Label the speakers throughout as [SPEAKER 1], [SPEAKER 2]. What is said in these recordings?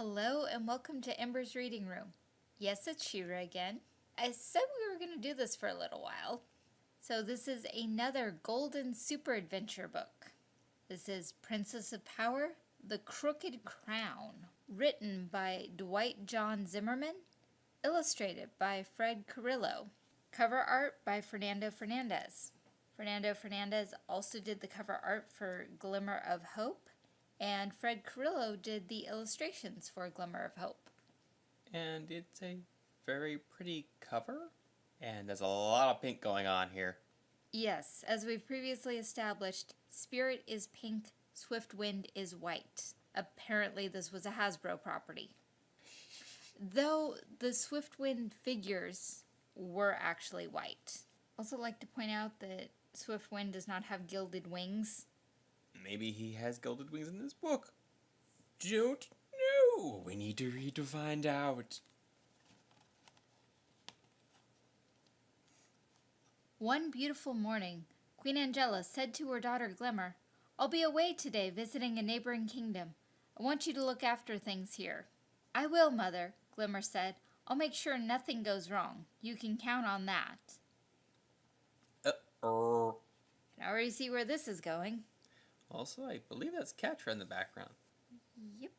[SPEAKER 1] Hello and welcome to Ember's Reading Room. Yes, it's She-Ra again. I said we were going to do this for a little while. So this is another golden super adventure book. This is Princess of Power, The Crooked Crown, written by Dwight John Zimmerman, illustrated by Fred Carrillo, cover art by Fernando Fernandez. Fernando Fernandez also did the cover art for Glimmer of Hope, and Fred Carrillo did the illustrations for Glimmer of Hope.
[SPEAKER 2] And it's a very pretty cover, and there's a lot of pink going on here.
[SPEAKER 1] Yes, as we've previously established, Spirit is pink, Swift Wind is white. Apparently, this was a Hasbro property. Though the Swift Wind figures were actually white. Also, like to point out that Swift Wind does not have gilded wings.
[SPEAKER 2] Maybe he has gilded wings in this book. Don't know. We need to read to find out.
[SPEAKER 1] One beautiful morning, Queen Angela said to her daughter Glimmer, I'll be away today visiting a neighboring kingdom. I want you to look after things here. I will, Mother, Glimmer said. I'll make sure nothing goes wrong. You can count on that.
[SPEAKER 2] Uh, er.
[SPEAKER 1] I already see where this is going.
[SPEAKER 2] Also, I believe that's Catra in the background.
[SPEAKER 1] Yep.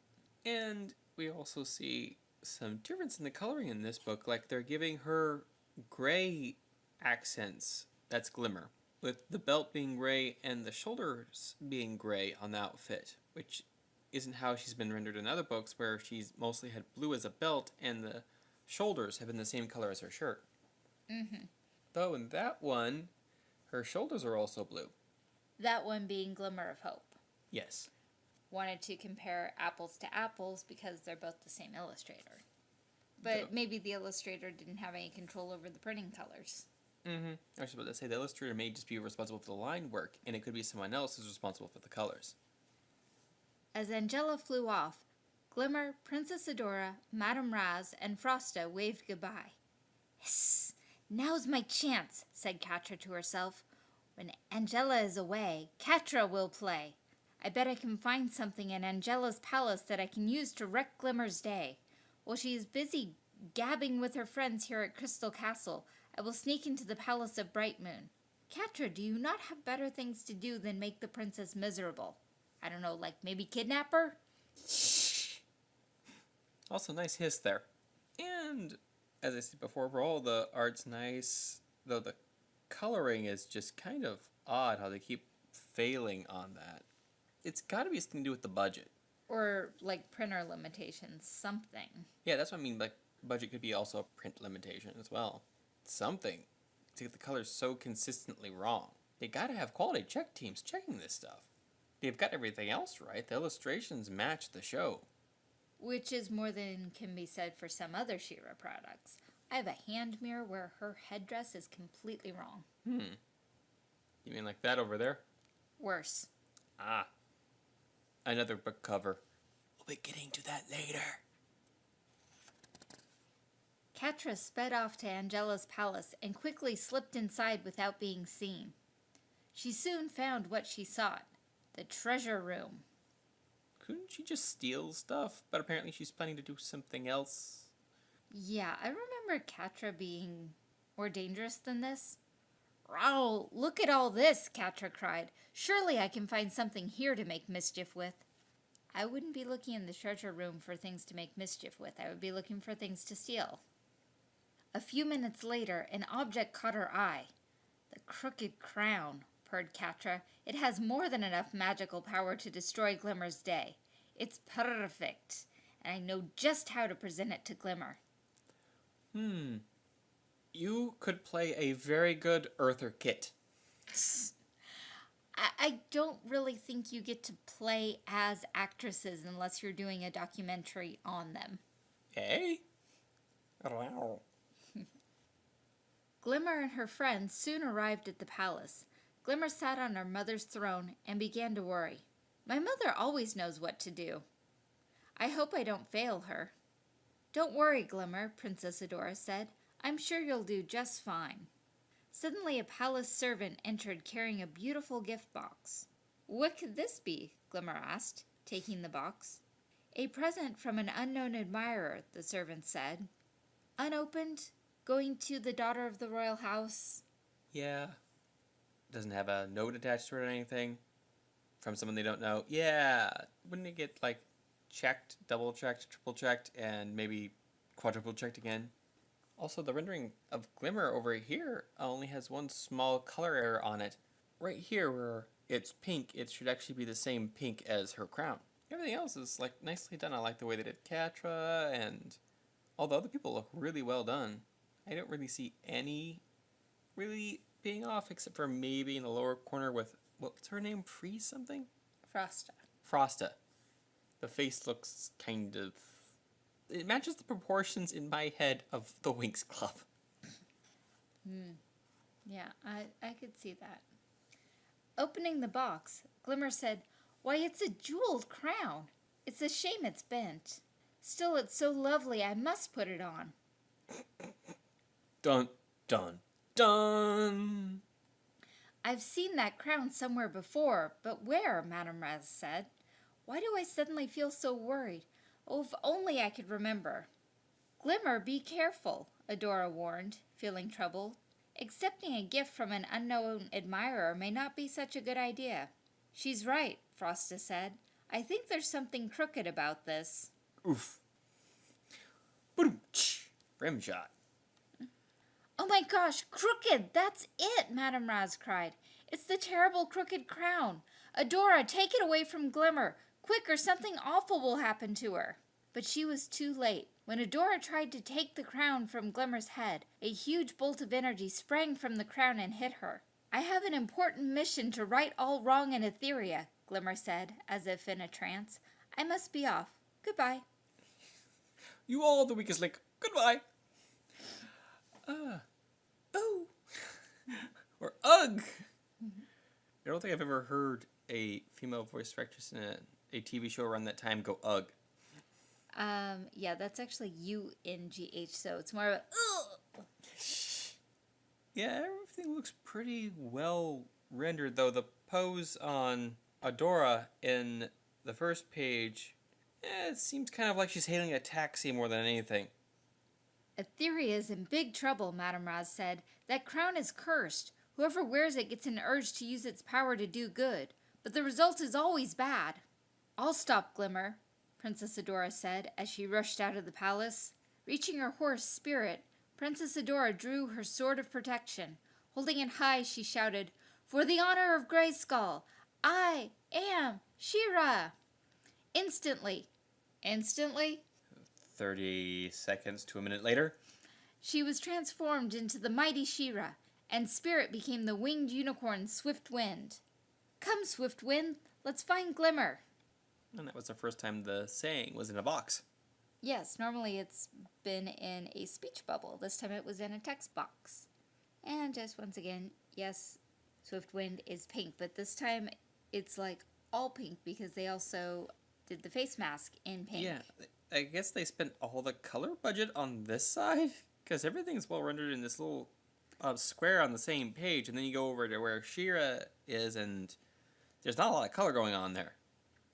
[SPEAKER 2] And we also see some difference in the coloring in this book. Like they're giving her gray accents. That's Glimmer. With the belt being gray and the shoulders being gray on the outfit, which isn't how she's been rendered in other books where she's mostly had blue as a belt and the shoulders have been the same color as her shirt.
[SPEAKER 1] Mm-hmm.
[SPEAKER 2] Though in that one, her shoulders are also blue.
[SPEAKER 1] That one being Glimmer of Hope.
[SPEAKER 2] Yes.
[SPEAKER 1] Wanted to compare apples to apples because they're both the same illustrator. But maybe the illustrator didn't have any control over the printing colors.
[SPEAKER 2] Mm-hmm. I was about to say the illustrator may just be responsible for the line work, and it could be someone else who's responsible for the colors.
[SPEAKER 1] As Angela flew off, Glimmer, Princess Adora, Madame Razz, and Frosta waved goodbye. Hiss! Now's my chance, said Catra to herself. When Angela is away, Catra will play. I bet I can find something in Angela's palace that I can use to wreck Glimmer's day. While she is busy gabbing with her friends here at Crystal Castle, I will sneak into the palace of Bright Moon. Catra, do you not have better things to do than make the princess miserable? I don't know, like maybe kidnap her?
[SPEAKER 2] Also, nice hiss there. And, as I said before, overall, the art's nice, though the coloring is just kind of odd how they keep failing on that. It's got to be something to do with the budget.
[SPEAKER 1] Or like printer limitations, something.
[SPEAKER 2] Yeah, that's what I mean. Like, budget could be also a print limitation as well. Something to get the colors so consistently wrong. They got to have quality check teams checking this stuff. They've got everything else right. The illustrations match the show.
[SPEAKER 1] Which is more than can be said for some other She-Ra products. I have a hand mirror where her headdress is completely wrong.
[SPEAKER 2] Hmm. You mean like that over there?
[SPEAKER 1] Worse.
[SPEAKER 2] Ah. Another book cover. We'll be getting to that later.
[SPEAKER 1] Catra sped off to Angela's palace and quickly slipped inside without being seen. She soon found what she sought the treasure room.
[SPEAKER 2] Couldn't she just steal stuff? But apparently she's planning to do something else.
[SPEAKER 1] Yeah, I remember Catra being more dangerous than this. Raoul, look at all this, Catra cried. Surely I can find something here to make mischief with. I wouldn't be looking in the treasure room for things to make mischief with. I would be looking for things to steal. A few minutes later, an object caught her eye. The crooked crown, purred Catra. It has more than enough magical power to destroy Glimmer's day. It's perfect, and I know just how to present it to Glimmer.
[SPEAKER 2] Hmm. You could play a very good Eartha Kitt.
[SPEAKER 1] I, I don't really think you get to play as actresses unless you're doing a documentary on them. Eh?
[SPEAKER 2] Hey?
[SPEAKER 1] Glimmer and her friends soon arrived at the palace. Glimmer sat on her mother's throne and began to worry. My mother always knows what to do. I hope I don't fail her. Don't worry, Glimmer, Princess Adora said. I'm sure you'll do just fine. Suddenly a palace servant entered carrying a beautiful gift box. What could this be? Glimmer asked, taking the box. A present from an unknown admirer, the servant said. Unopened, going to the daughter of the royal house.
[SPEAKER 2] Yeah. Doesn't have a note attached to it or anything. From someone they don't know. Yeah. Wouldn't it get, like, checked, double checked, triple checked, and maybe quadruple checked again? Also, the rendering of Glimmer over here only has one small color error on it. Right here, where it's pink, it should actually be the same pink as her crown. Everything else is like nicely done. I like the way they did Catra, and all the other people look really well done. I don't really see any really being off, except for maybe in the lower corner with what's her name? Freeze something?
[SPEAKER 1] Frosta.
[SPEAKER 2] Frosta. The face looks kind of. It matches the proportions in my head of the Winx Club. Hmm.
[SPEAKER 1] Yeah, I, I could see that. Opening the box, Glimmer said, Why, it's a jeweled crown. It's a shame it's bent. Still, it's so lovely, I must put it on.
[SPEAKER 2] Dun, dun, dun!
[SPEAKER 1] I've seen that crown somewhere before, but where? Madame Razz said. Why do I suddenly feel so worried? Oh, if only I could remember. Glimmer, be careful, Adora warned, feeling troubled. Accepting a gift from an unknown admirer may not be such a good idea. She's right, Frosta said. I think there's something crooked about this.
[SPEAKER 2] Oof. Boom! Rim shot.
[SPEAKER 1] Oh my gosh, crooked! That's it, Madame Razz cried. It's the terrible crooked crown. Adora, take it away from Glimmer. Quick, or something awful will happen to her. But she was too late. When Adora tried to take the crown from Glimmer's head, a huge bolt of energy sprang from the crown and hit her. I have an important mission to right all wrong in Etheria, Glimmer said, as if in a trance. I must be off. Goodbye.
[SPEAKER 2] You all the weakest link. Goodbye. Uh, oh. or ugh. I don't think I've ever heard a female voice actress in a, a TV show around that time go ugh.
[SPEAKER 1] Um, yeah, that's actually U N G H, so it's more of a ugh.
[SPEAKER 2] Yeah, everything looks pretty well rendered, though. The pose on Adora in the first page, eh, it seems kind of like she's hailing a taxi more than anything.
[SPEAKER 1] Etheria's in big trouble, Madame Razz said. That crown is cursed. Whoever wears it gets an urge to use its power to do good, but the result is always bad. I'll stop Glimmer, Princess Adora said as she rushed out of the palace. Reaching her horse, Spirit, Princess Adora drew her sword of protection. Holding it high, she shouted, For the honor of Grayskull, I am She-Ra! Instantly, instantly,
[SPEAKER 2] 30 seconds to a minute later.
[SPEAKER 1] She was transformed into the mighty She-Ra, and Spirit became the winged unicorn Swift Wind. Come, Swift Wind, let's find Glimmer.
[SPEAKER 2] And that was the first time the saying was in a box.
[SPEAKER 1] Yes, normally it's been in a speech bubble. This time it was in a text box. And just once again, yes, Swift Wind is pink, but this time it's like all pink because they also did the face mask in pink.
[SPEAKER 2] Yeah, I guess they spent all the color budget on this side because everything's well rendered in this little uh, square on the same page, and then you go over to where She-Ra is, and there's not a lot of color going on there.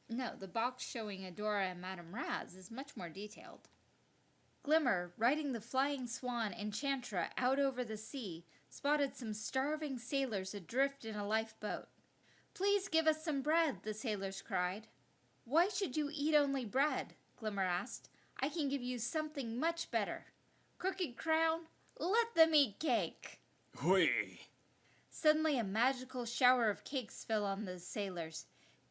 [SPEAKER 1] No, the box showing Adora and Madame Razz is much more detailed. Glimmer, riding the flying swan Enchantra out over the sea, spotted some starving sailors adrift in a lifeboat. Please give us some bread, the sailors cried. Why should you eat only bread? Glimmer asked. I can give you something much better. Crooked Crown, let them eat cake.
[SPEAKER 2] Hui!
[SPEAKER 1] Suddenly, a magical shower of cakes fell on the sailors.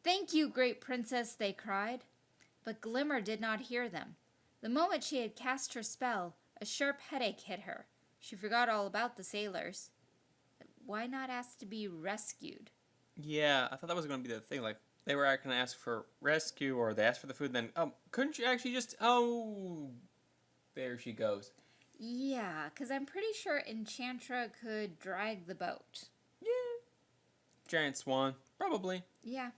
[SPEAKER 1] Thank you, great princess, they cried. But Glimmer did not hear them. The moment she had cast her spell, a sharp headache hit her. She forgot all about the sailors. Why not ask to be rescued?
[SPEAKER 2] Yeah, I thought that was going to be the thing. Like, they were going to ask for rescue, or they asked for the food, then, um, couldn't you actually just, oh, there she goes.
[SPEAKER 1] Yeah, because I'm pretty sure Enchantra could drag the boat.
[SPEAKER 2] Yeah. Giant swan, probably.
[SPEAKER 1] Yeah.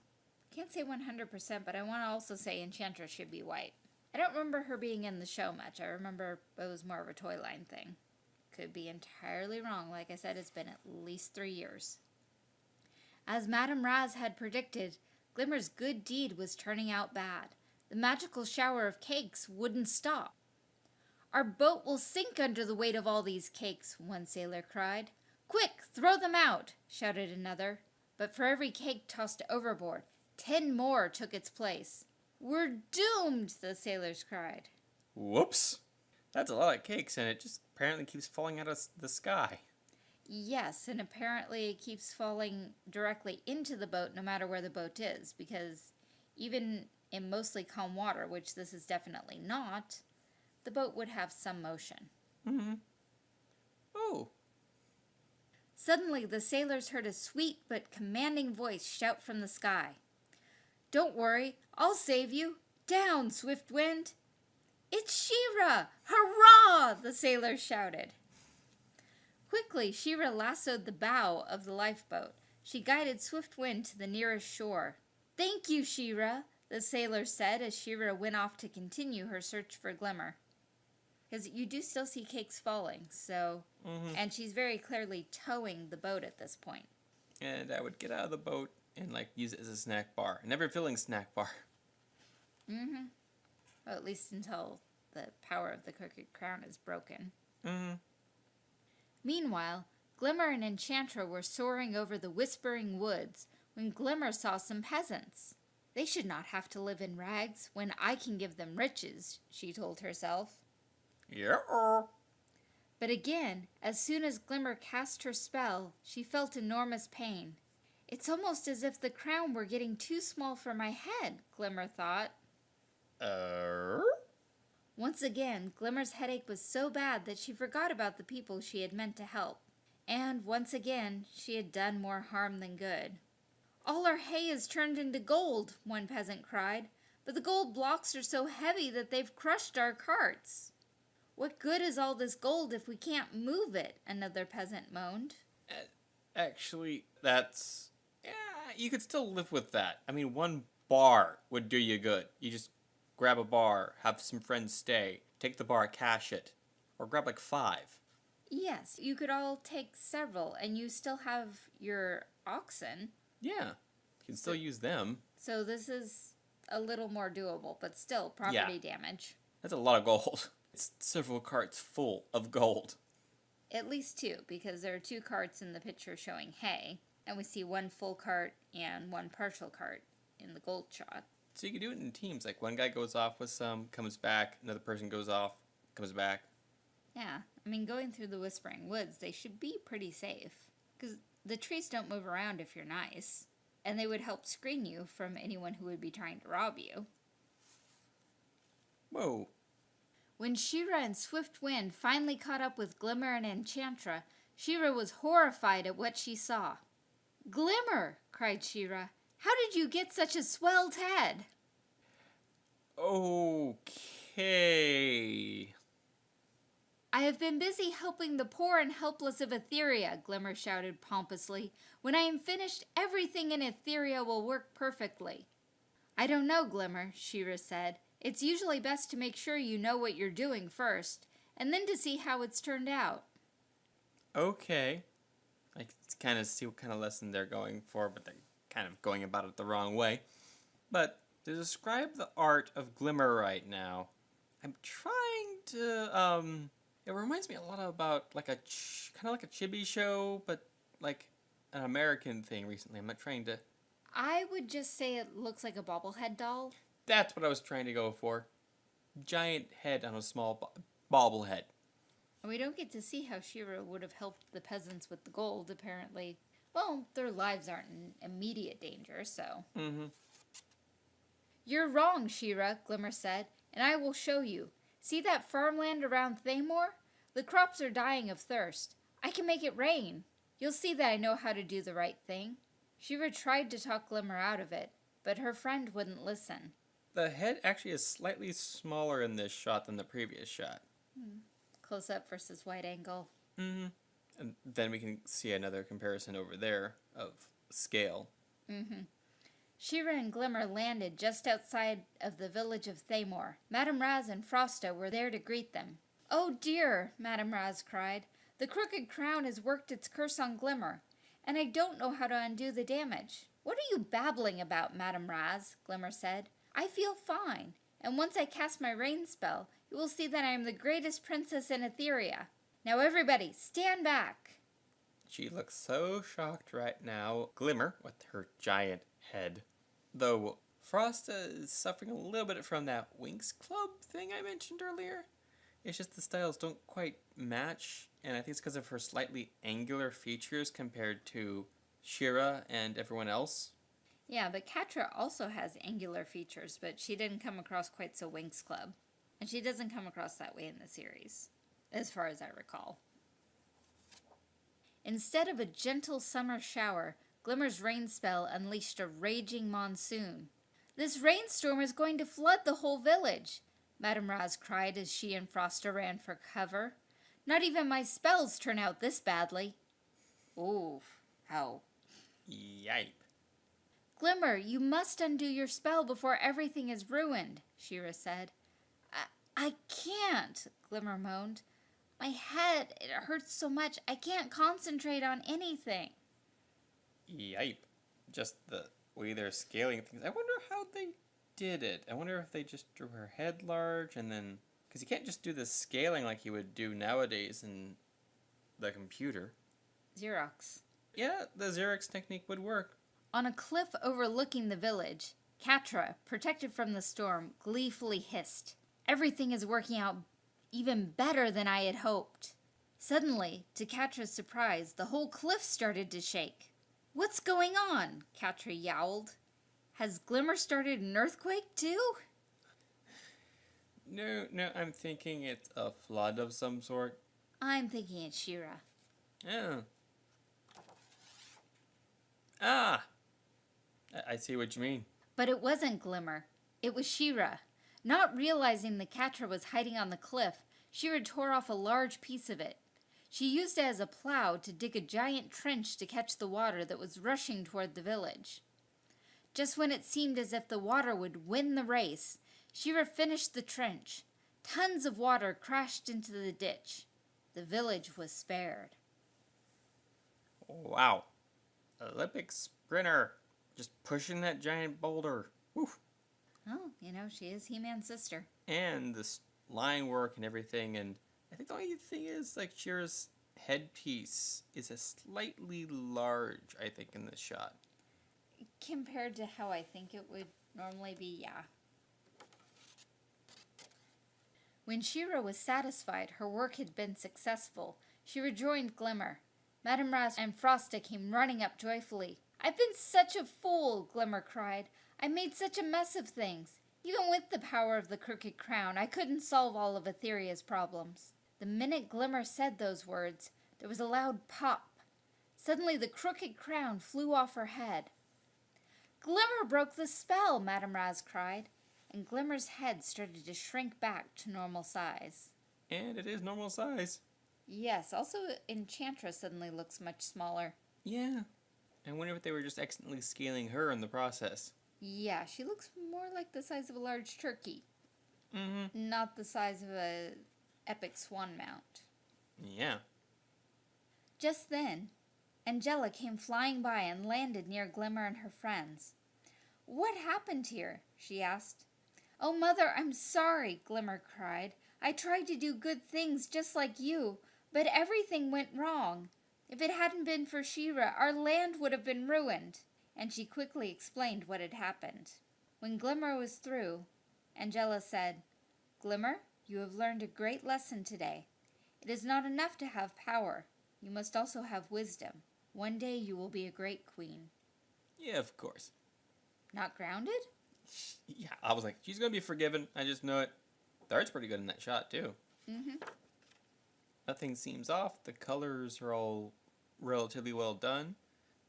[SPEAKER 1] Can't say 100%, but I want to also say Enchantress should be white. I don't remember her being in the show much. I remember it was more of a toy line thing. Could be entirely wrong. Like I said, it's been at least three years. As Madame Razz had predicted, Glimmer's good deed was turning out bad. the magical shower of cakes wouldn't stop. Our boat will sink under the weight of all these cakes, one sailor cried. Quick, throw them out, shouted another. But for every cake tossed overboard, ten more took its place. We're doomed, the sailors cried.
[SPEAKER 2] Whoops. That's a lot of cakes, and it just apparently keeps falling out of the sky.
[SPEAKER 1] Yes, and apparently it keeps falling directly into the boat no matter where the boat is, because even in mostly calm water, which this is definitely not, the boat would have some motion.
[SPEAKER 2] Mm-hmm. Oh.
[SPEAKER 1] Suddenly, the sailors heard a sweet but commanding voice shout from the sky. Don't worry, I'll save you. Down, Swift Wind. It's She-Ra! Hurrah! the sailors shouted. Quickly, She-Ra lassoed the bow of the lifeboat. She guided Swift Wind to the nearest shore. Thank you, She-Ra, the sailor said as She-Ra went off to continue her search for Glimmer. Because you do still see cakes falling, so.
[SPEAKER 2] Mm-hmm.
[SPEAKER 1] And she's very clearly towing the boat at this point.
[SPEAKER 2] And I would get out of the boat and like use it as a snack bar, a never filling snack bar.
[SPEAKER 1] Mm-hmm. Well, at least until the power of the crooked crown is broken.
[SPEAKER 2] Mm-hmm.
[SPEAKER 1] Meanwhile, Glimmer and Enchantra were soaring over the whispering woods when Glimmer saw some peasants. They should not have to live in rags when I can give them riches, she told herself.
[SPEAKER 2] Yeah.
[SPEAKER 1] But again, as soon as Glimmer cast her spell, she felt enormous pain. It's almost as if the crown were getting too small for my head, Glimmer thought.
[SPEAKER 2] Uh.
[SPEAKER 1] Once again, Glimmer's headache was so bad that she forgot about the people she had meant to help. And once again, she had done more harm than good. All our hay is turned into gold, one peasant cried, but the gold blocks are so heavy that they've crushed our carts. What good is all this gold if we can't move it? Another peasant moaned.
[SPEAKER 2] Actually, that's. Yeah, you could still live with that. I mean, one bar would do you good. You just grab a bar, have some friends stay, take the bar, cash it, or grab like five.
[SPEAKER 1] Yes, you could all take several, and you still have your oxen.
[SPEAKER 2] Yeah, you can still use them.
[SPEAKER 1] So this is a little more doable, but still property damage.
[SPEAKER 2] That's a lot of gold. It's several carts full of gold.
[SPEAKER 1] At least two, because there are two carts in the picture showing hay, and we see one full cart and one partial cart in the gold shot.
[SPEAKER 2] So you can do it in teams. Like one guy goes off with some, comes back, another person goes off, comes back.
[SPEAKER 1] Yeah, I mean, going through the Whispering Woods, they should be pretty safe. Because the trees don't move around if you're nice. And they would help screen you from anyone who would be trying to rob you.
[SPEAKER 2] Whoa.
[SPEAKER 1] When She-Ra and Swift Wind finally caught up with Glimmer and Enchantra, She-Ra was horrified at what she saw. Glimmer! cried She-Ra. How did you get such a swelled head?
[SPEAKER 2] Okay.
[SPEAKER 1] I have been busy helping the poor and helpless of Etheria, Glimmer shouted pompously. When I am finished, everything in Etheria will work perfectly. I don't know, Glimmer, She-Ra said. It's usually best to make sure you know what you're doing first, and then to see how it's turned out.
[SPEAKER 2] Okay. I kind of see what kind of lesson they're going for, but they're kind of going about it the wrong way. But to describe the art of Glimmer right now, I'm trying to, um, it reminds me a lot about like a, ch- kind of like a chibi show, but like an American thing recently. I'm not trying to,
[SPEAKER 1] I would just say it looks like a bobblehead doll.
[SPEAKER 2] that's what I was trying to go for. Giant head on a small bo- bobblehead.
[SPEAKER 1] And we don't get to see how She-Ra would have helped the peasants with the gold, apparently. Well, their lives aren't in immediate danger, so.
[SPEAKER 2] Mm-hmm.
[SPEAKER 1] You're wrong, She-Ra, Glimmer said, and I will show you. See that farmland around Thamor? The crops are dying of thirst. I can make it rain. You'll see that I know how to do the right thing. She-Ra tried to talk Glimmer out of it, but her friend wouldn't listen.
[SPEAKER 2] The head actually is slightly smaller in this shot than the previous shot.
[SPEAKER 1] Close up versus wide angle.
[SPEAKER 2] Mm-hmm. And then we can see another comparison over there of scale.
[SPEAKER 1] She-Ra and Glimmer landed just outside of the village of Thamor. Madame Razz and Frosta were there to greet them. Oh dear, Madame Razz cried. The crooked crown has worked its curse on Glimmer, and I don't know how to undo the damage. What are you babbling about, Madame Raz? Glimmer said. I feel fine, and once I cast my rain spell, you will see that I am the greatest princess in Etheria. Now, everybody, stand back.
[SPEAKER 2] She looks so shocked right now. Glimmer, with her giant head. Though Frosta is suffering a little bit from that Winx Club thing I mentioned earlier. It's just the styles don't quite match, and I think it's because of her slightly angular features compared to She-Ra and everyone else.
[SPEAKER 1] Yeah, but Catra also has angular features, but she didn't come across quite so Winx Club. And she doesn't come across that way in the series, as far as I recall. Instead of a gentle summer shower, Glimmer's rain spell unleashed a raging monsoon. This rainstorm is going to flood the whole village, Madame Razz cried as she and Frosta ran for cover. Not even my spells turn out this badly. Ooh, how.
[SPEAKER 2] Yipe.
[SPEAKER 1] Glimmer, you must undo your spell before everything is ruined, She-Ra said. I, can't, Glimmer moaned. My head, it hurts so much, I can't concentrate on anything.
[SPEAKER 2] Yipe. Just the way they're scaling things. I wonder how they did it. I wonder if they just drew her head large and then. Because you can't just do the scaling like you would do nowadays in the computer.
[SPEAKER 1] Xerox.
[SPEAKER 2] Yeah, the Xerox technique would work.
[SPEAKER 1] On a cliff overlooking the village, Catra, protected from the storm, gleefully hissed. Everything is working out even better than I had hoped. Suddenly, to Catra's surprise, the whole cliff started to shake. What's going on? Catra yowled. Has Glimmer started an earthquake too?
[SPEAKER 2] No, no, I'm thinking it's a flood of some sort.
[SPEAKER 1] I'm thinking it's She-Ra.
[SPEAKER 2] Oh. Ah! I, I see what you mean.
[SPEAKER 1] But it wasn't Glimmer. It was She-Ra. Not realizing the Catra was hiding on the cliff, She-Ra tore off a large piece of it. She used it as a plow to dig a giant trench to catch the water that was rushing toward the village. Just when it seemed as if the water would win the race, She-Ra finished the trench. Tons of water crashed into the ditch. The village was spared.
[SPEAKER 2] Wow. Olympic sprinter. Just pushing that giant boulder. Woof.
[SPEAKER 1] Oh, you know, she is He Man's sister.
[SPEAKER 2] And this line work and everything. And I think the only thing is, like, She-Ra's headpiece is a slightly large, I think, in this shot.
[SPEAKER 1] Compared to how I think it would normally be, yeah. When She-Ra was satisfied her work had been successful, she rejoined Glimmer. Madame Razz and Frosta came running up joyfully. I've been such a fool, Glimmer cried. I made such a mess of things. Even with the power of the Crooked Crown, I couldn't solve all of Etheria's problems. The minute Glimmer said those words, there was a loud pop. Suddenly the Crooked Crown flew off her head. Glimmer broke the spell, Madame Razz cried, and Glimmer's head started to shrink back to normal size.
[SPEAKER 2] And it is normal size.
[SPEAKER 1] Yes, also Enchantress suddenly looks much smaller.
[SPEAKER 2] Yeah. I wonder if they were just accidentally scaling her in the process.
[SPEAKER 1] Yeah, she looks more like the size of a large turkey,
[SPEAKER 2] Mm-hmm.
[SPEAKER 1] not the size of a epic swan mount.
[SPEAKER 2] Yeah.
[SPEAKER 1] Just then, Angela came flying by and landed near Glimmer and her friends. What happened here? she asked. Oh, Mother, I'm sorry, Glimmer cried. I tried to do good things just like you, but everything went wrong. If it hadn't been for She-Ra, our land would have been ruined. And she quickly explained what had happened. When Glimmer was through, Angela said, Glimmer, you have learned a great lesson today. It is not enough to have power. You must also have wisdom. One day you will be a great queen.
[SPEAKER 2] Yeah, of course.
[SPEAKER 1] Not grounded?
[SPEAKER 2] Yeah, I was like, she's gonna be forgiven. I just know it. Third's pretty good in that shot too.
[SPEAKER 1] Mm-hmm.
[SPEAKER 2] Nothing seems off. The colors are all relatively well done,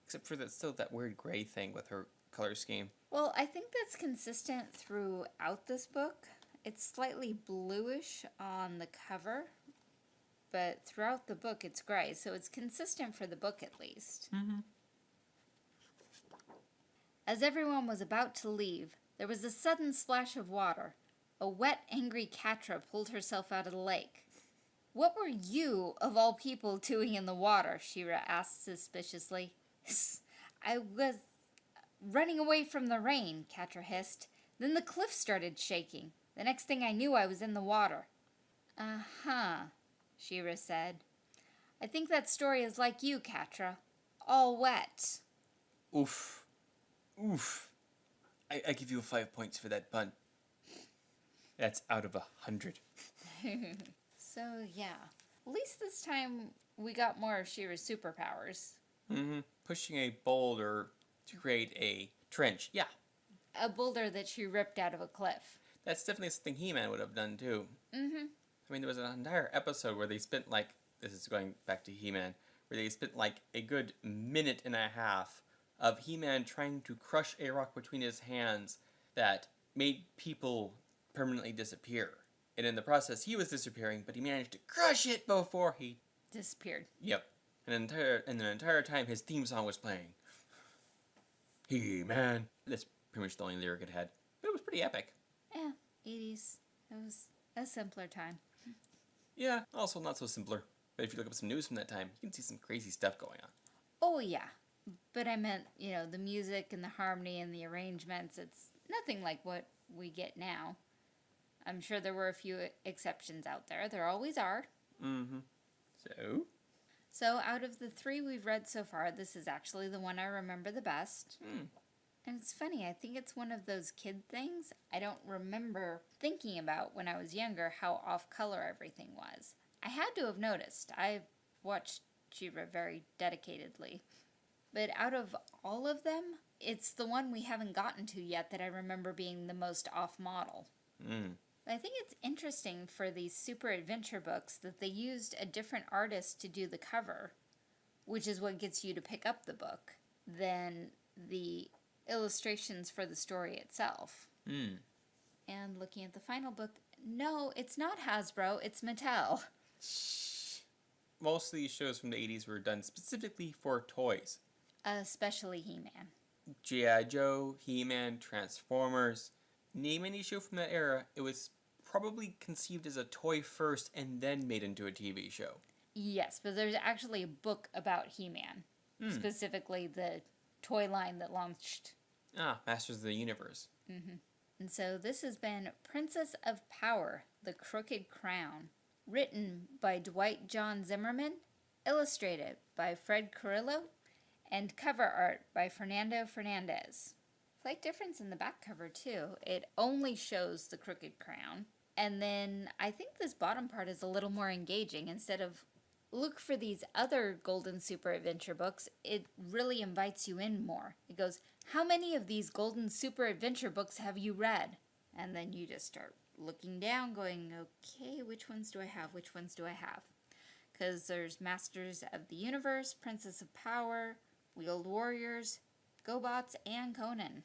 [SPEAKER 2] except for that still that weird gray thing with her color scheme.
[SPEAKER 1] Well, I think that's consistent throughout this book. It's slightly bluish on the cover, but throughout the book it's gray, so it's consistent for the book at least.
[SPEAKER 2] Mm-hmm.
[SPEAKER 1] As everyone was about to leave, there was a sudden splash of water. A wet, angry Catra pulled herself out of the lake. What were you, of all people, doing in the water? She-Ra asked suspiciously. I was running away from the rain, Catra hissed. Then the cliff started shaking. The next thing I knew, I was in the water. Uh huh, She-Ra said. I think that story is like you, Catra. All wet.
[SPEAKER 2] Oof. Oof. I, I give you five points for that pun. That's out of a hundred.
[SPEAKER 1] so, yeah. At least this time we got more of She-Ra's superpowers.
[SPEAKER 2] Mm-hmm. Pushing a boulder to create a trench. Yeah.
[SPEAKER 1] A boulder that she ripped out of a cliff.
[SPEAKER 2] That's definitely something He-Man would have done too.
[SPEAKER 1] Mm-hmm.
[SPEAKER 2] I mean, there was an entire episode where they spent like this is going back to He-Man, where they spent like a good minute and a half of He-Man trying to crush a rock between his hands that made people permanently disappear. And in the process, he was disappearing, but he managed to crush it before he
[SPEAKER 1] disappeared.
[SPEAKER 2] Yep. An entire and the entire time his theme song was playing. He-Man. That's pretty much the only lyric it had. But it was pretty epic.
[SPEAKER 1] Yeah, 80s. It was a simpler time.
[SPEAKER 2] Yeah, also not so simpler. But if you look up some news from that time, you can see some crazy stuff going on.
[SPEAKER 1] Oh, yeah. But I meant, you know, the music and the harmony and the arrangements. It's nothing like what we get now. I'm sure there were a few exceptions out there. There always are.
[SPEAKER 2] Mm-hmm. So?
[SPEAKER 1] So, out of the three we've read so far, this is actually the one I remember the best.
[SPEAKER 2] Hmm.
[SPEAKER 1] And it's funny, I think it's one of those kid things I don't remember thinking about when I was younger how off color everything was. I had to have noticed. I watched She-Ra very dedicatedly. But out of all of them, it's the one we haven't gotten to yet that I remember being the most off model.
[SPEAKER 2] Mm.
[SPEAKER 1] I think it's interesting for these super adventure books that they used a different artist to do the cover, which is what gets you to pick up the book, than the illustrations for the story itself.
[SPEAKER 2] Mm.
[SPEAKER 1] And looking at the final book, no, it's not Hasbro, it's Mattel.
[SPEAKER 2] Most of these shows from the 80s were done specifically for toys.
[SPEAKER 1] Especially He Man.
[SPEAKER 2] G.I. Joe, He Man, Transformers. Name any show from that era, it was probably conceived as a toy first and then made into a TV show.
[SPEAKER 1] Yes, but there's actually a book about He Man,
[SPEAKER 2] Mm.
[SPEAKER 1] specifically the toy line that launched.
[SPEAKER 2] Ah, Masters of the Universe.
[SPEAKER 1] Mm-hmm. And so this has been Princess of Power The Crooked Crown, written by Dwight John Zimmerman, illustrated by Fred Carrillo, and cover art by Fernando Fernandez. Slight difference in the back cover, too. It only shows the crooked crown. And then I think this bottom part is a little more engaging. Instead of look for these other Golden Super Adventure books, it really invites you in more. It goes, How many of these Golden Super Adventure books have you read? And then you just start looking down, going, Okay, which ones do I have? Which ones do I have? Because there's Masters of the Universe, Princess of Power, Wheeled Warriors, GoBots, and Conan.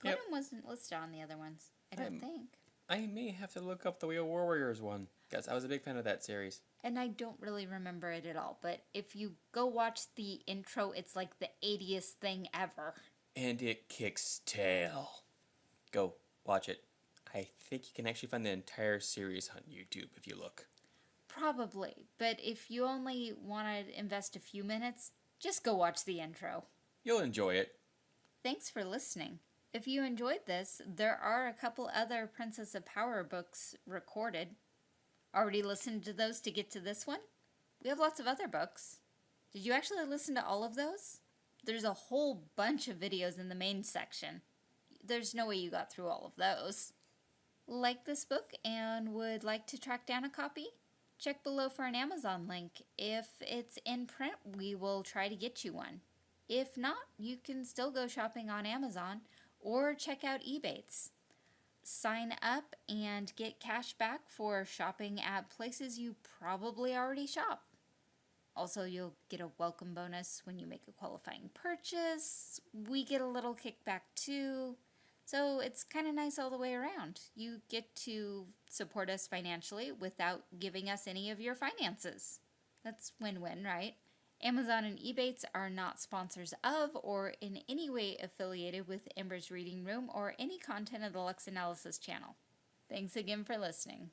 [SPEAKER 1] Conan
[SPEAKER 2] Yep.
[SPEAKER 1] wasn't listed on the other ones, I don't
[SPEAKER 2] I'm-
[SPEAKER 1] think.
[SPEAKER 2] I may have to look up the Wheel of Warriors one, because I was a big fan of that series.
[SPEAKER 1] And I don't really remember it at all, but if you go watch the intro, it's like the 80th thing ever.
[SPEAKER 2] And it kicks tail. Go, watch it. I think you can actually find the entire series on YouTube if you look.
[SPEAKER 1] Probably, but if you only want to invest a few minutes, just go watch the intro.
[SPEAKER 2] You'll enjoy it.
[SPEAKER 1] Thanks for listening. If you enjoyed this, there are a couple other Princess of Power books recorded. Already listened to those to get to this one? We have lots of other books. Did you actually listen to all of those? There's a whole bunch of videos in the main section. There's no way you got through all of those. Like this book and would like to track down a copy? Check below for an Amazon link. If it's in print, we will try to get you one. If not, you can still go shopping on Amazon or check out Ebates. Sign up and get cash back for shopping at places you probably already shop. Also, you'll get a welcome bonus when you make a qualifying purchase. We get a little kickback too. So it's kind of nice all the way around. You get to support us financially without giving us any of your finances. That's win win, right? Amazon and Ebates are not sponsors of or in any way affiliated with Ember's Reading Room or any content of the Lux Analysis channel. Thanks again for listening.